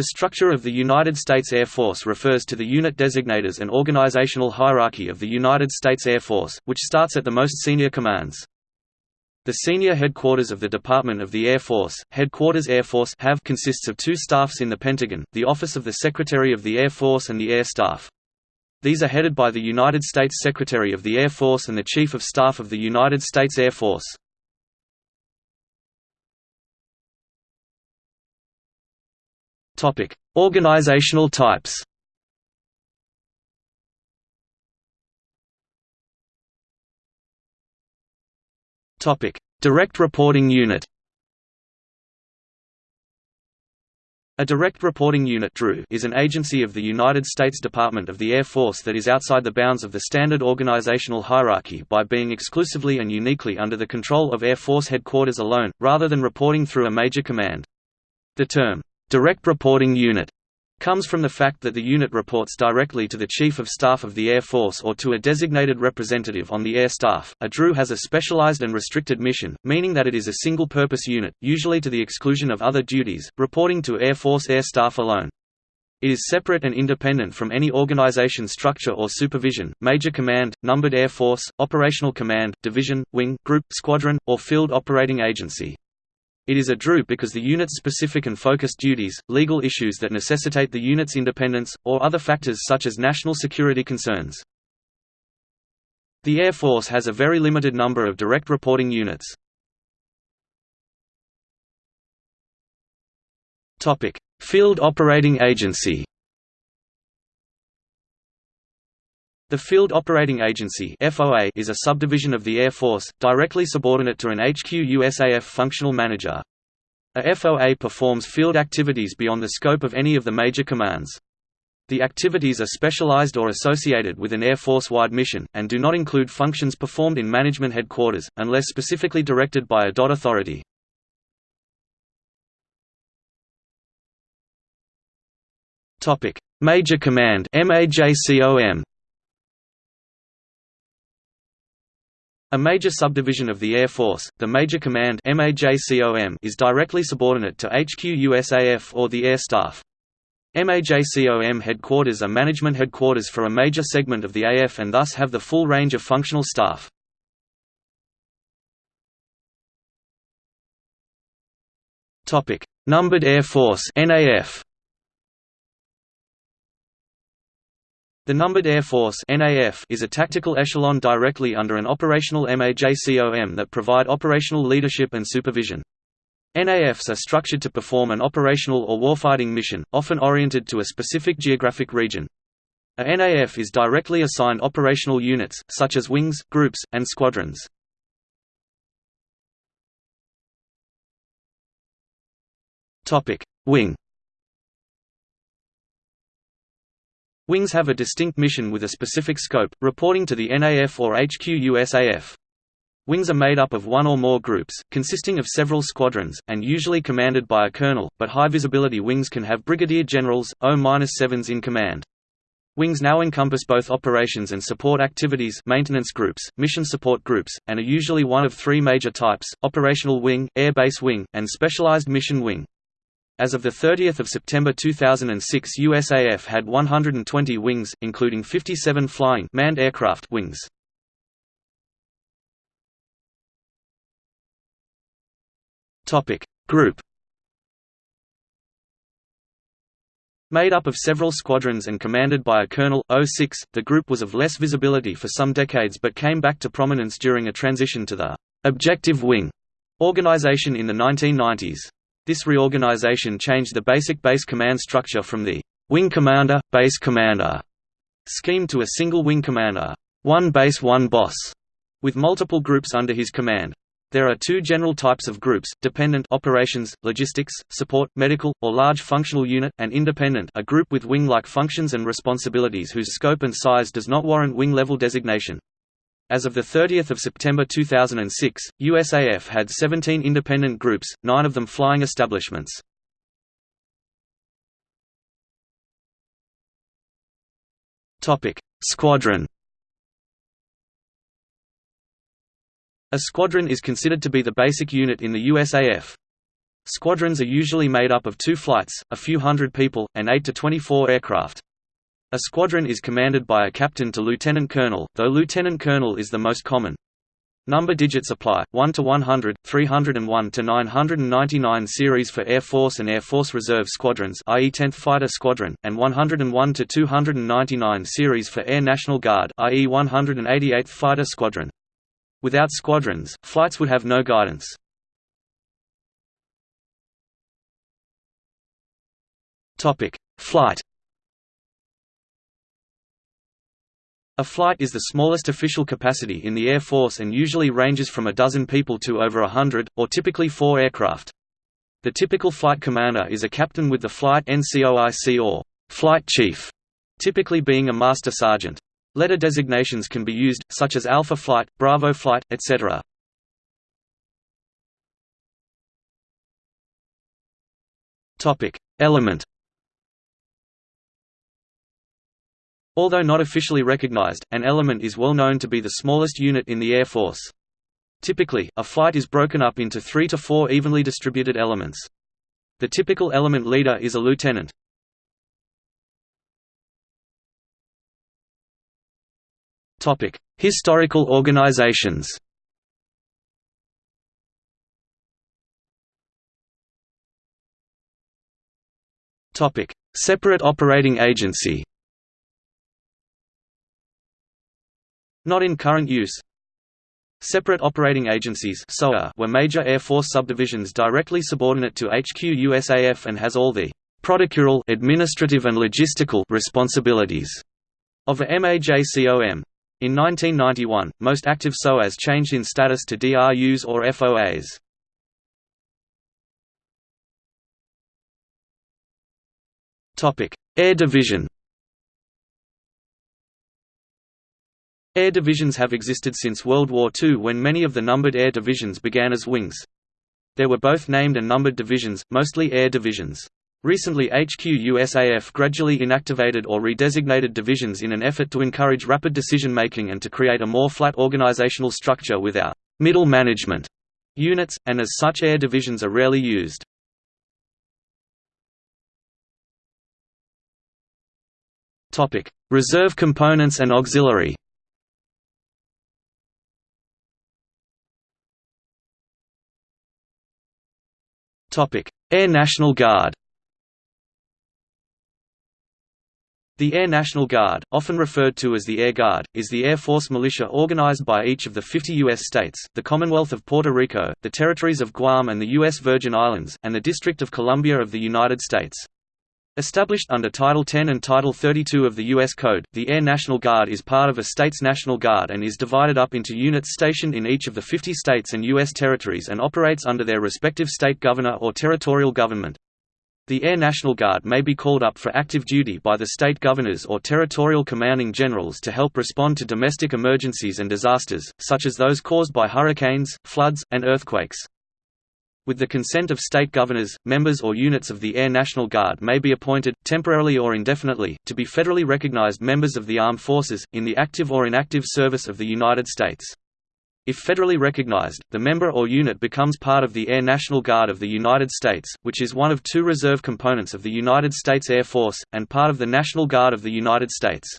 The structure of the United States Air Force refers to the unit designators and organizational hierarchy of the United States Air Force, which starts at the most senior commands. The senior headquarters of the Department of the Air Force, Headquarters Air Force have consists of two staffs in the Pentagon, the Office of the Secretary of the Air Force and the Air Staff. These are headed by the United States Secretary of the Air Force and the Chief of Staff of the United States Air Force. Topic: Organizational types. Topic: Direct Reporting Unit. A Direct Reporting Unit is an agency of the United States Department of the Air Force that is outside the bounds of the standard organizational hierarchy by being exclusively and uniquely under the control of Air Force Headquarters alone, rather than reporting through a major command. The term, Direct Reporting Unit comes from the fact that the unit reports directly to the Chief of Staff of the Air Force or to a designated representative on the Air Staff. A DRU has a specialized and restricted mission, meaning that it is a single-purpose unit, usually to the exclusion of other duties, reporting to Air Force Air Staff alone. It is separate and independent from any organization structure or supervision, major command, numbered air force, operational command, division, wing, group, squadron, or field operating agency. It is a DRU because the unit's specific and focused duties, legal issues that necessitate the unit's independence, or other factors such as national security concerns. The Air Force has a very limited number of direct reporting units. Field Operating Agency The Field Operating Agency (FOA) is a subdivision of the Air Force, directly subordinate to an HQ USAF functional manager. A FOA performs field activities beyond the scope of any of the major commands. The activities are specialized or associated with an Air Force-wide mission, and do not include functions performed in management headquarters, unless specifically directed by a DoD authority. Major Command MAJCOM A major subdivision of the Air Force, the Major Command is directly subordinate to HQ USAF or the Air Staff. MAJCOM headquarters are management headquarters for a major segment of the AF and thus have the full range of functional staff. Numbered Air Force NAF The Numbered Air Force is a tactical echelon directly under an operational MAJCOM that provide operational leadership and supervision. NAFs are structured to perform an operational or warfighting mission, often oriented to a specific geographic region. A NAF is directly assigned operational units, such as wings, groups, and squadrons. Wing Wings have a distinct mission with a specific scope, reporting to the NAF or HQ USAF. Wings are made up of one or more groups, consisting of several squadrons, and usually commanded by a colonel, but high-visibility wings can have brigadier generals, O-7s in command. Wings now encompass both operations and support activities maintenance groups, mission support groups, and are usually one of three major types, operational wing, air base wing, and specialized mission wing. As of 30 September 2006 USAF had 120 wings, including 57 flying manned aircraft wings. Group Made up of several squadrons and commanded by a colonel, 06, the group was of less visibility for some decades but came back to prominence during a transition to the «objective wing» organization in the 1990s. This reorganization changed the basic base command structure from the wing commander, base commander scheme to a single wing commander, one base one boss, with multiple groups under his command. There are two general types of groups, dependent operations, logistics, support, medical, or large functional unit, and independent a group with wing-like functions and responsibilities whose scope and size does not warrant wing-level designation. As of 30 September 2006, USAF had 17 independent groups, nine of them flying establishments. Squadron A squadron is considered to be the basic unit in the USAF. Squadrons are usually made up of two flights, a few hundred people, and 8 to 24 aircraft. A squadron is commanded by a captain to lieutenant colonel, though lieutenant colonel is the most common. Number digits apply, 1 to 100, 301 to 999 series for Air Force and Air Force Reserve squadrons i.e. 10th Fighter Squadron, and 101 to 299 series for Air National Guard i.e. 188th Fighter Squadron. Without squadrons, flights would have no guidance. Flight A flight is the smallest official capacity in the Air Force and usually ranges from a dozen people to over a hundred, or typically four aircraft. The typical flight commander is a captain with the flight NCOIC or flight chief, typically being a master sergeant. Letter designations can be used, such as Alpha Flight, Bravo Flight, etc. Element Although not officially recognized, an element is well known to be the smallest unit in the Air Force. Typically, a flight is broken up into three to four evenly distributed elements. The typical element leader is a lieutenant. Historical organizations Separate operating agency Not in current use. Separate operating agencies were major Air Force subdivisions directly subordinate to HQ USAF and has all the protocoral administrative and logistical responsibilities of a MAJCOM. In 1991, most active SOAs changed in status to DRUs or FOAs. Air Division Air divisions have existed since World War II when many of the numbered air divisions began as wings. There were both named and numbered divisions, mostly air divisions. Recently HQ USAF gradually inactivated or redesignated divisions in an effort to encourage rapid decision-making and to create a more flat organizational structure without middle management units, and as such air divisions are rarely used. Reserve components and auxiliary Air National Guard The Air National Guard, often referred to as the Air Guard, is the Air Force militia organized by each of the 50 U.S. states, the Commonwealth of Puerto Rico, the territories of Guam and the U.S. Virgin Islands, and the District of Columbia of the United States. Established under Title 10 and Title 32 of the U.S. Code, the Air National Guard is part of a state's National Guard and is divided up into units stationed in each of the 50 states and U.S. territories and operates under their respective state governor or territorial government. The Air National Guard may be called up for active duty by the state governors or territorial commanding generals to help respond to domestic emergencies and disasters, such as those caused by hurricanes, floods, and earthquakes. With the consent of state governors, members or units of the Air National Guard may be appointed, temporarily or indefinitely, to be federally recognized members of the armed forces, in the active or inactive service of the United States. If federally recognized, the member or unit becomes part of the Air National Guard of the United States, which is one of two reserve components of the United States Air Force, and part of the National Guard of the United States.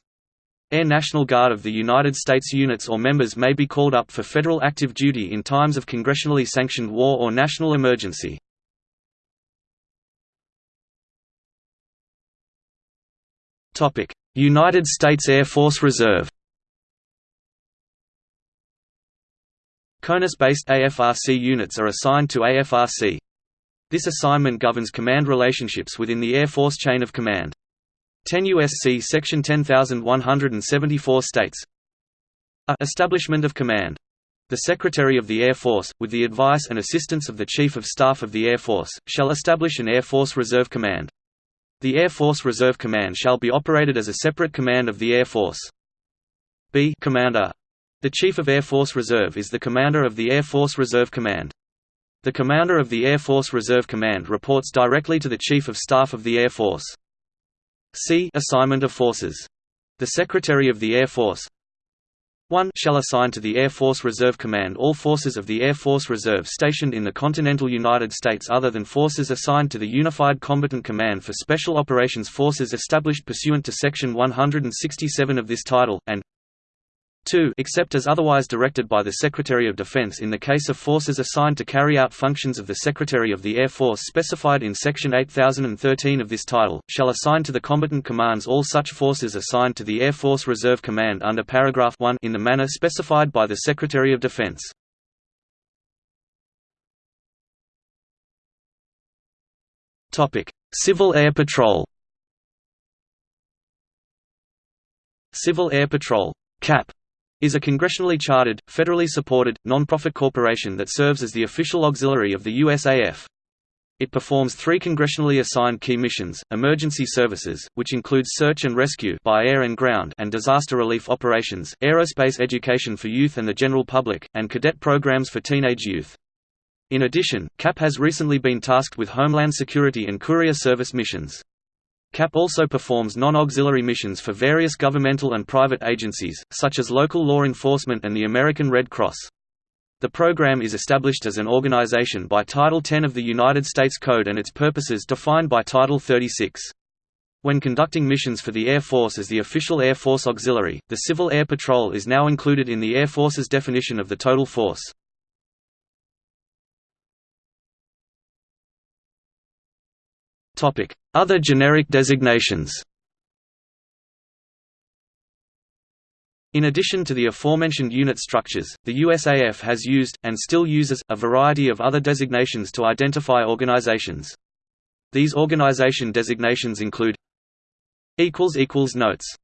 Air National Guard of the United States units or members may be called up for federal active duty in times of congressionally sanctioned war or national emergency. United States Air Force Reserve CONUS-based AFRC units are assigned to AFRC. This assignment governs command relationships within the Air Force chain of command. 10 U.S.C. Section 10174 states a Establishment of Command. The Secretary of the Air Force, with the advice and assistance of the Chief of Staff of the Air Force, shall establish an Air Force Reserve Command. The Air Force Reserve Command shall be operated as a separate command of the Air Force. B Commander. The Chief of Air Force Reserve is the commander of the Air Force Reserve Command. The commander of the Air Force Reserve Command reports directly to the Chief of Staff of the Air Force. C. Assignment of forces. The Secretary of the Air Force 1 shall assign to the Air Force Reserve Command all forces of the Air Force Reserve stationed in the continental United States other than forces assigned to the Unified Combatant Command for Special Operations Forces established pursuant to Section 167 of this title, and 2 except as otherwise directed by the Secretary of Defense in the case of forces assigned to carry out functions of the Secretary of the Air Force specified in Section 8013 of this title, shall assign to the combatant commands all such forces assigned to the Air Force Reserve Command under paragraph 1 in the manner specified by the Secretary of Defense. Civil Air Patrol Civil Air Patrol CAP is a congressionally chartered, federally supported, non-profit corporation that serves as the official auxiliary of the USAF. It performs three congressionally assigned key missions, emergency services, which includes search and rescue by air and ground and disaster relief operations, aerospace education for youth and the general public, and cadet programs for teenage youth. In addition, CAP has recently been tasked with Homeland Security and Courier Service missions. CAP also performs non-auxiliary missions for various governmental and private agencies, such as local law enforcement and the American Red Cross. The program is established as an organization by Title 10 of the United States Code and its purposes defined by Title 36. When conducting missions for the Air Force as the official Air Force Auxiliary, the Civil Air Patrol is now included in the Air Force's definition of the total force. Other generic designations. In addition to the aforementioned unit structures, the USAF has used, and still uses, a variety of other designations to identify organizations. These organization designations include Notes